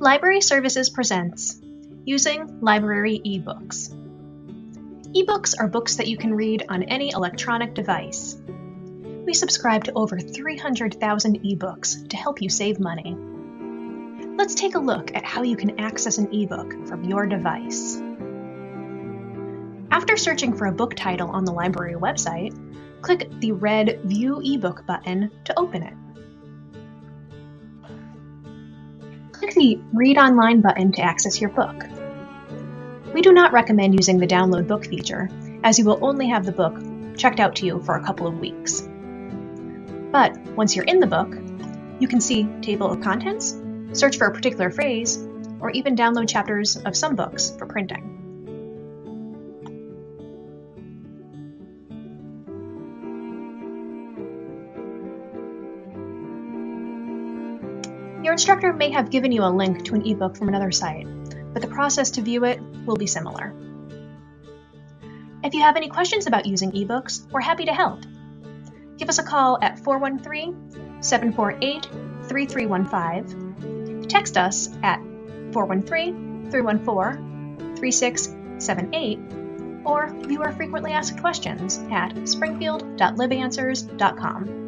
Library Services presents Using Library eBooks. Ebooks are books that you can read on any electronic device. We subscribe to over 300,000 ebooks to help you save money. Let's take a look at how you can access an ebook from your device. After searching for a book title on the library website, click the red View eBook button to open it. Click the Read Online button to access your book. We do not recommend using the Download Book feature, as you will only have the book checked out to you for a couple of weeks. But once you're in the book, you can see Table of Contents, search for a particular phrase, or even download chapters of some books for printing. Your instructor may have given you a link to an ebook from another site, but the process to view it will be similar. If you have any questions about using ebooks, we're happy to help. Give us a call at 413 748 3315, text us at 413 314 3678, or view our frequently asked questions at springfield.libanswers.com.